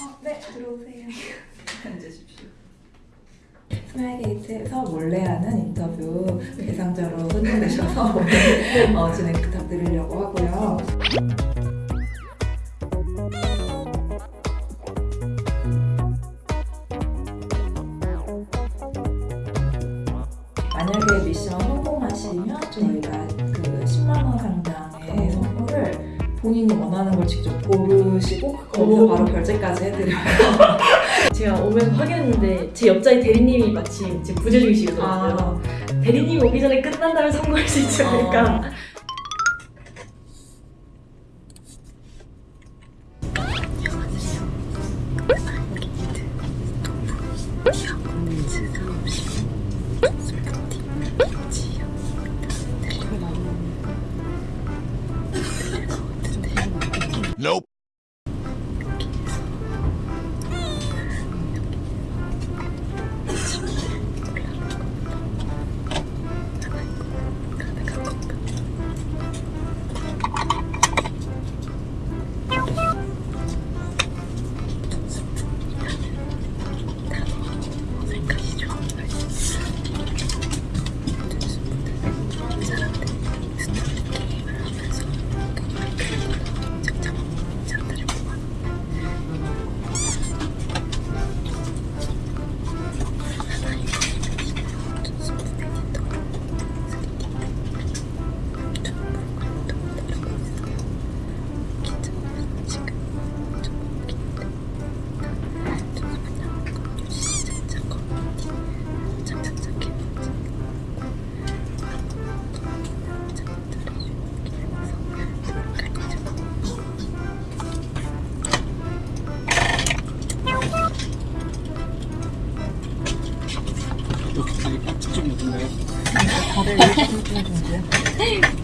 어, 네, 들어오세요. 앉으십시오. 스마일게이트에서 몰래 하는 인터뷰 대상자로 선정되셔서 어, 진행 부탁드리려고 하고요. 본인이 원하는 걸 직접 고르시고 거기서 바로 결제까지 해드려요. 제가 오면서 확인했는데 제 옆자리 대리님이 마침 지금 부재 중이시거든요. 대리님 오기 전에 끝난다면 성공할 수 있지 않을까. Nope.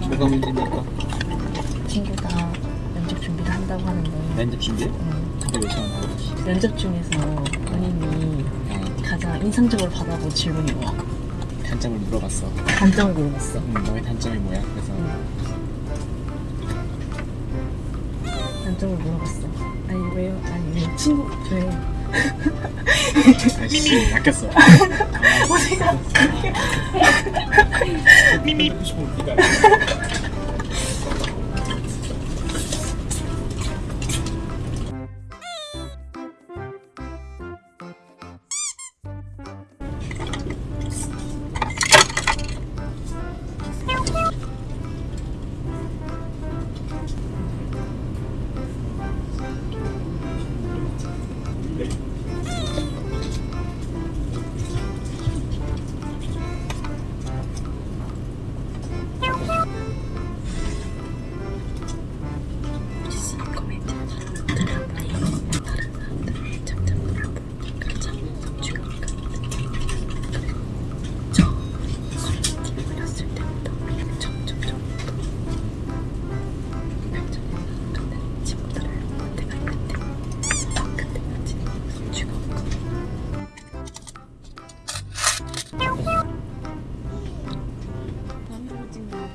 뭐가 문제입니까? 친구 다 면접 준비를 한다고 하는데 면접 준비? 음, 근데 왜? 면접 중에서 본인이 어, 가장 인상적으로 받아본 질문이 뭐야? 단점을 물어봤어. 단점을 물어봤어 음, 너의 단점이 뭐야? 그래서 단점을 물어봤어 아니 왜요? 아니 왜 친구 왜 아씨 바뀌었어. 어디가 미미.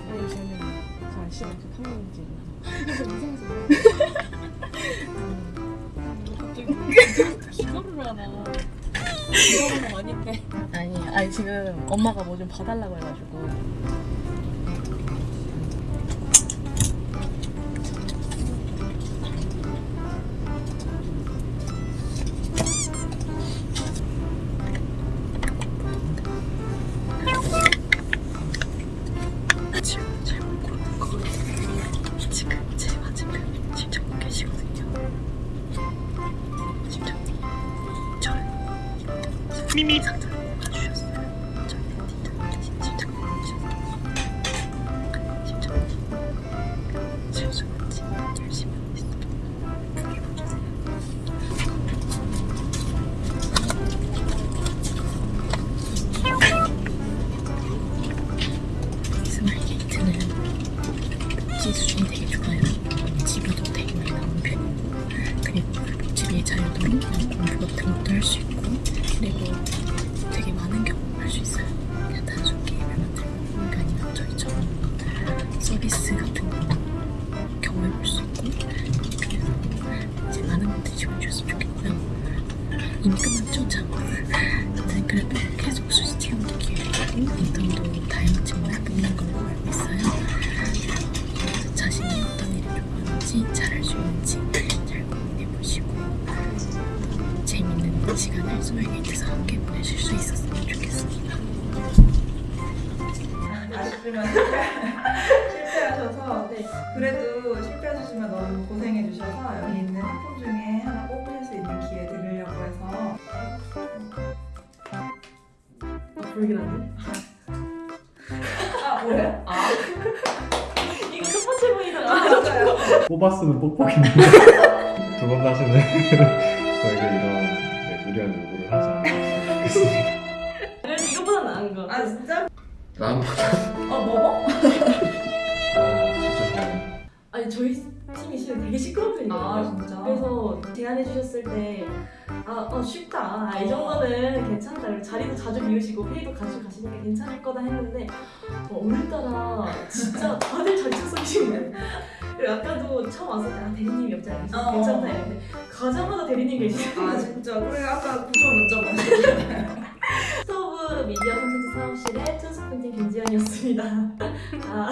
아니 저는 저 싫어 저 카메라 찍는 갑자기. 이거를 하나 이거는 아닌데 아니 아니 지금 엄마가 뭐 좀 봐달라고 해가지고 요. 스마일게이트는 복지 수준이 되게 좋아요. 복지비도 되게 많이 나오는 편이고 그리고 복지비의 자유도 공부 같은 것도 할 수 있고 시간을 소액에이트에서 함께 보내실 수 있었으면 좋겠습니다 아쉽지만 실패하셔서 네. 그래도 실패하셨지만 너무 고생해 주셔서 여기 있는 학품 중에 하나 뽑으실 수 있는 기회 드리려고 해서 불길한데? 아 뭐예요? 아 이거 첫 번째 보이잖아. 맞아요. 뽑았으면 뽁뽁인데 두 번 다시는 저에게 이런 네, 무리한 요구를 하지 않았으면 좋겠습니다. 그래도 이거보다 나은 거. 아 진짜? 나보다 어 뭐뭐? 아 진짜 잘해. 아니 저희 팀이 실은 되게 시끄러운 편이거든요. 아 진짜? 그래서 제안해 주셨을 때 아, 어, 쉽다. 아, 이 정도는 괜찮다. 그리고 자리도 자주 비우시고 회의도 자주 가시니까 괜찮을 거다 했는데 어, 오늘따라 진짜 다들 잘 착석이시네. 그리고 아까도 처음 왔을 때 아, 대리님이 옆자리에 계셔서 어. 괜찮다 했는데 가자마자 대리님. 아 진짜 그래 아까 구조 먼저 보냈잖아요. 스토브 미디어 콘텐츠 사업실의 툰스 팬팅 김지연이었습니다. 아,